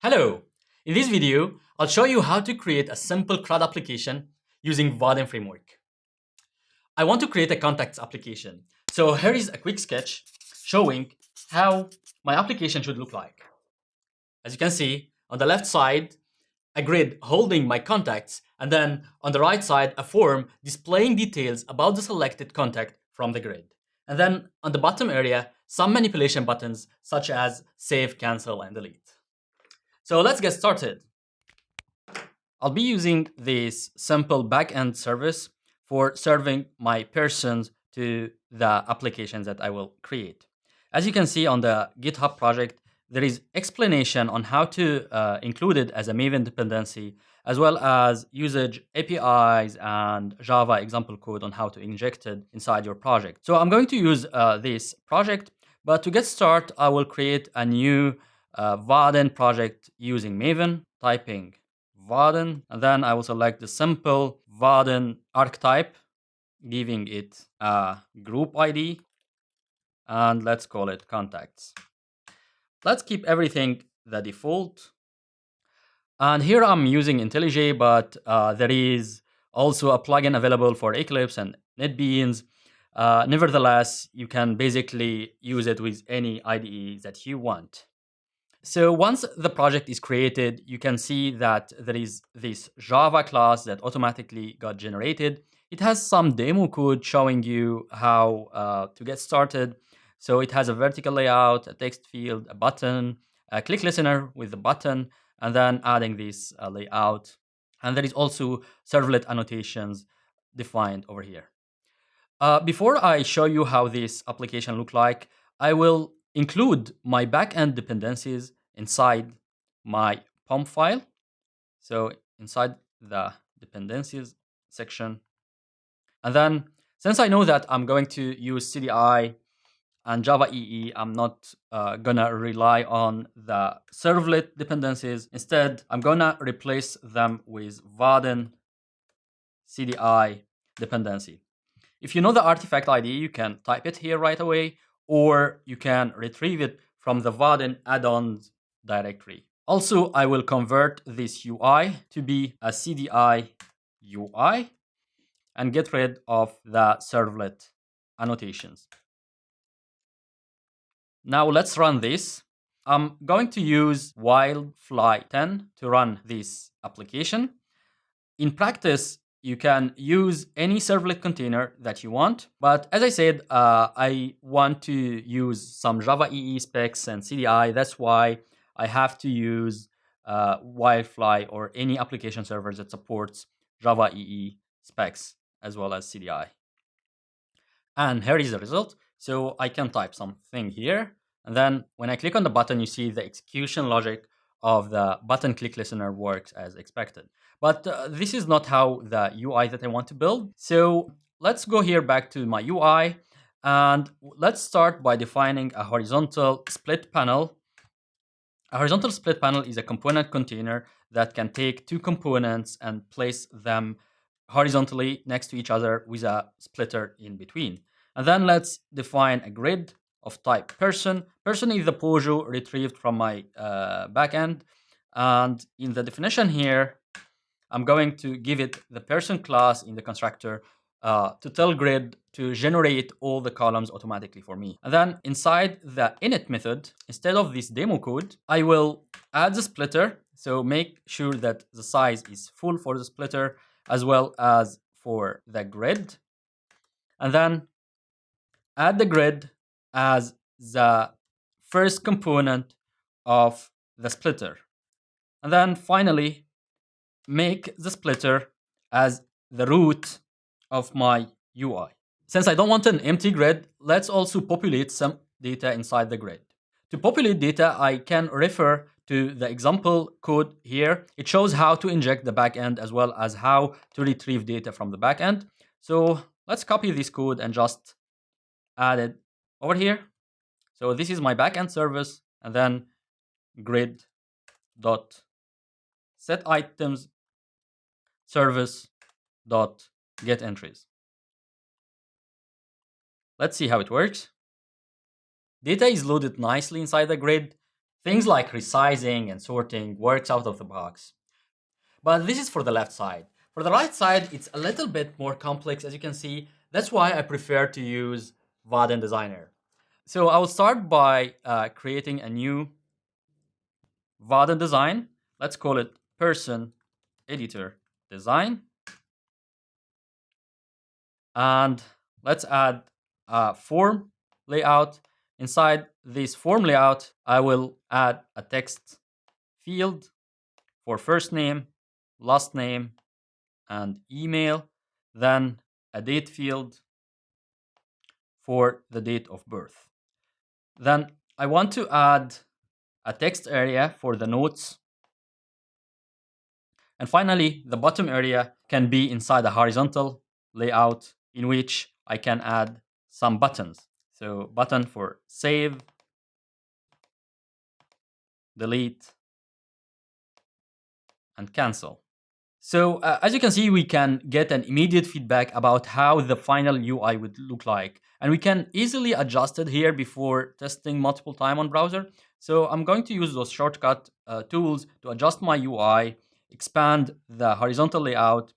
Hello! In this video, I'll show you how to create a simple CRUD application using Vaadin framework. I want to create a contacts application. So here is a quick sketch showing how my application should look like. As you can see, on the left side, a grid holding my contacts, and then on the right side, a form displaying details about the selected contact from the grid. And then on the bottom area, some manipulation buttons such as save, cancel, and delete. So let's get started. I'll be using this simple backend service for serving my persons to the applications that I will create. As you can see on the GitHub project, there is explanation on how to uh, include it as a Maven dependency, as well as usage APIs and Java example code on how to inject it inside your project. So I'm going to use uh, this project, but to get started, I will create a new uh, Vaadin project using Maven, typing Vaadin, and then I will select the simple Vaadin archetype, giving it a group ID, and let's call it contacts. Let's keep everything the default. And here I'm using IntelliJ, but uh, there is also a plugin available for Eclipse and NetBeans. Uh, nevertheless, you can basically use it with any IDE that you want. So once the project is created, you can see that there is this Java class that automatically got generated. It has some demo code showing you how uh, to get started. So it has a vertical layout, a text field, a button, a click listener with the button, and then adding this uh, layout. And there is also servlet annotations defined over here. Uh, before I show you how this application look like, I will include my backend dependencies inside my POM file. So inside the dependencies section. And then since I know that I'm going to use CDI and Java EE, I'm not uh, gonna rely on the servlet dependencies. Instead, I'm gonna replace them with Vaadin CDI dependency. If you know the artifact ID, you can type it here right away, or you can retrieve it from the Vaadin add-ons directory. Also, I will convert this UI to be a CDI UI and get rid of the servlet annotations. Now let's run this. I'm going to use Wildfly 10 to run this application. In practice, you can use any servlet container that you want. But as I said, uh, I want to use some Java EE specs and CDI. That's why I have to use uh, Wildfly or any application server that supports Java EE specs as well as CDI. And here is the result. So I can type something here. And then when I click on the button, you see the execution logic of the button click listener works as expected. But uh, this is not how the UI that I want to build. So let's go here back to my UI and let's start by defining a horizontal split panel. A horizontal split panel is a component container that can take two components and place them horizontally next to each other with a splitter in between. And then let's define a grid of type person. Person is the POJO retrieved from my uh, backend. And in the definition here, I'm going to give it the person class in the constructor uh, to tell grid to generate all the columns automatically for me. And then inside the init method, instead of this demo code, I will add the splitter. So make sure that the size is full for the splitter as well as for the grid. And then add the grid as the first component of the splitter. And then finally, make the splitter as the root of my UI. Since I don't want an empty grid, let's also populate some data inside the grid. To populate data, I can refer to the example code here. It shows how to inject the backend as well as how to retrieve data from the backend. So let's copy this code and just add it over here. So this is my backend service and then grid dot set items service dot get entries. Let's see how it works. Data is loaded nicely inside the grid. Things like resizing and sorting works out of the box. But this is for the left side. For the right side, it's a little bit more complex, as you can see. That's why I prefer to use Vaadin Designer. So I will start by uh, creating a new Vaadin design. Let's call it person editor design. And let's add a form layout. Inside this form layout, I will add a text field for first name, last name, and email. Then a date field for the date of birth. Then I want to add a text area for the notes. And finally, the bottom area can be inside a horizontal layout in which I can add some buttons. So button for save, delete, and cancel. So uh, as you can see, we can get an immediate feedback about how the final UI would look like. And we can easily adjust it here before testing multiple time on browser. So I'm going to use those shortcut uh, tools to adjust my UI, expand the horizontal layout.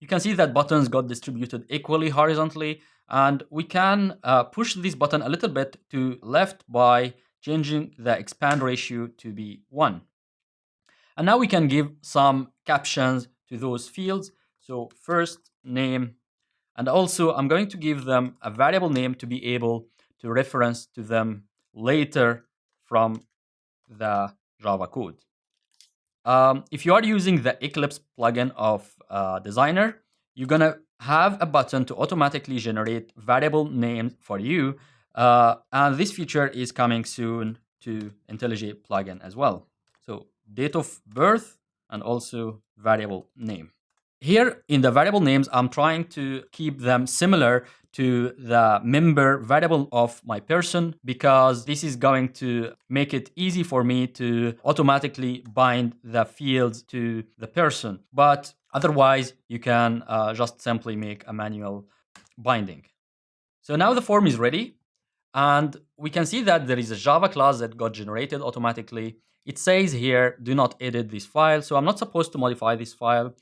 You can see that buttons got distributed equally horizontally. And we can uh, push this button a little bit to left by changing the expand ratio to be 1. And now we can give some captions to those fields. So first name, and also I'm going to give them a variable name to be able to reference to them later from the Java code. Um, if you are using the Eclipse plugin of uh, Designer, you're gonna have a button to automatically generate variable names for you. Uh, and this feature is coming soon to IntelliJ plugin as well. So date of birth and also variable name. Here in the variable names, I'm trying to keep them similar to the member variable of my person because this is going to make it easy for me to automatically bind the fields to the person. But otherwise, you can uh, just simply make a manual binding. So now the form is ready and we can see that there is a Java class that got generated automatically it says here, do not edit this file. So I'm not supposed to modify this file.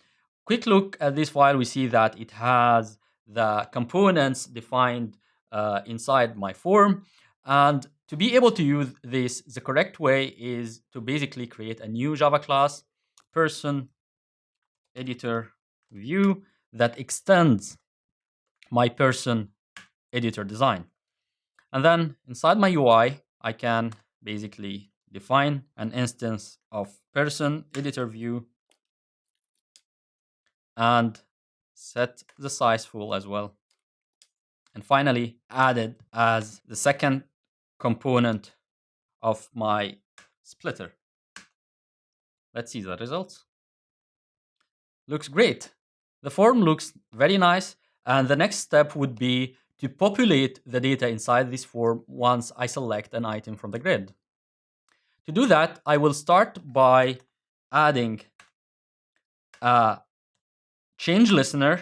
Quick look at this file, we see that it has the components defined uh, inside my form. And to be able to use this, the correct way is to basically create a new Java class, person, editor, view, that extends my person editor design. And then inside my UI, I can basically define an instance of person editor view and set the size full as well. And finally, added as the second component of my splitter. Let's see the results. Looks great. The form looks very nice. And the next step would be to populate the data inside this form once I select an item from the grid. To do that, I will start by adding a change listener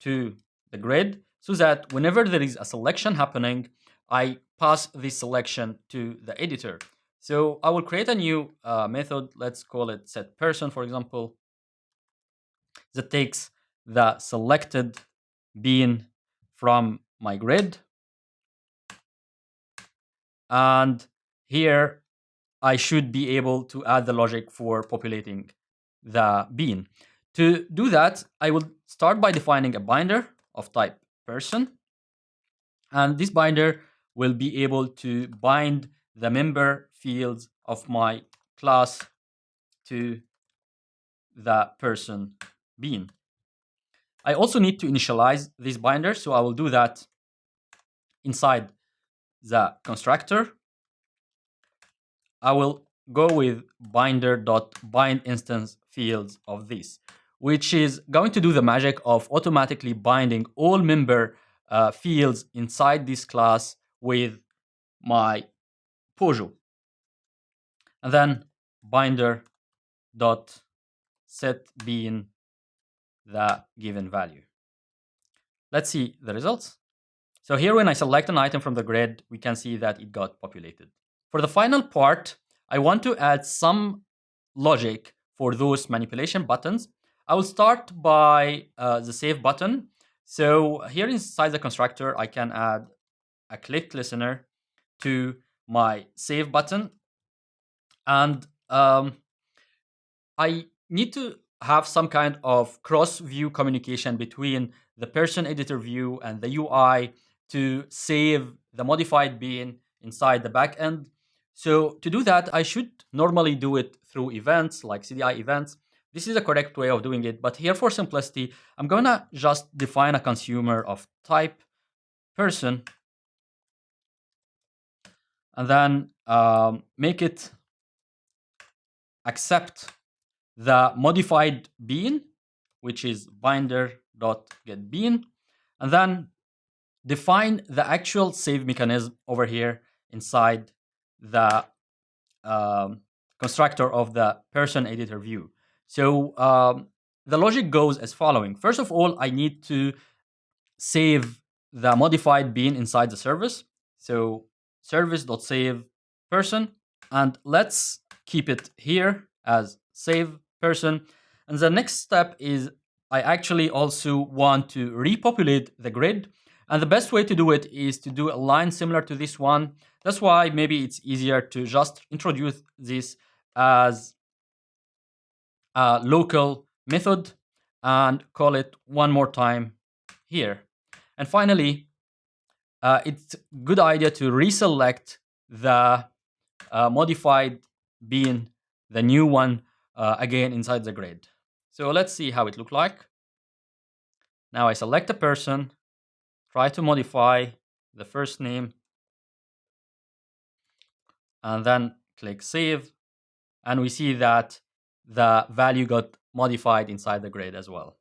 to the grid so that whenever there is a selection happening, I pass this selection to the editor. So I will create a new uh, method, let's call it set person, for example, that takes the selected bean from my grid. And here I should be able to add the logic for populating the bean. To do that, I will start by defining a binder of type person. And this binder will be able to bind the member fields of my class to the person bean. I also need to initialize this binder, so I will do that inside the constructor I will go with binder.bind instance fields of this, which is going to do the magic of automatically binding all member uh, fields inside this class with my Pojo. And then binder dot set bean the given value. Let's see the results. So here when I select an item from the grid, we can see that it got populated. For the final part, I want to add some logic for those manipulation buttons. I will start by uh, the save button. So here inside the constructor, I can add a click listener to my save button. And um, I need to have some kind of cross-view communication between the person editor view and the UI to save the modified bean inside the backend. So to do that, I should normally do it through events like CDI events. This is the correct way of doing it. But here for simplicity, I'm going to just define a consumer of type person and then um, make it accept the modified bean, which is binder.getBean, and then define the actual save mechanism over here inside the um, constructor of the person editor view. So um, the logic goes as following. First of all, I need to save the modified bean inside the service. So service.save person, and let's keep it here as save person. And the next step is I actually also want to repopulate the grid. And the best way to do it is to do a line similar to this one. That's why maybe it's easier to just introduce this as a local method and call it one more time here. And finally, uh, it's good idea to reselect the uh, modified bean, the new one, uh, again inside the grid. So let's see how it look like. Now I select a person, try to modify the first name, and then click save. And we see that the value got modified inside the grid as well.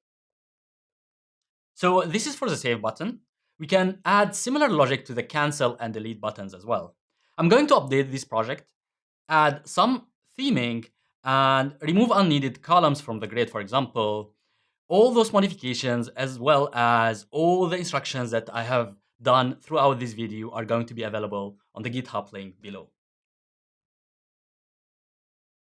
So this is for the save button we can add similar logic to the cancel and delete buttons as well. I'm going to update this project, add some theming, and remove unneeded columns from the grid, for example. All those modifications, as well as all the instructions that I have done throughout this video are going to be available on the GitHub link below.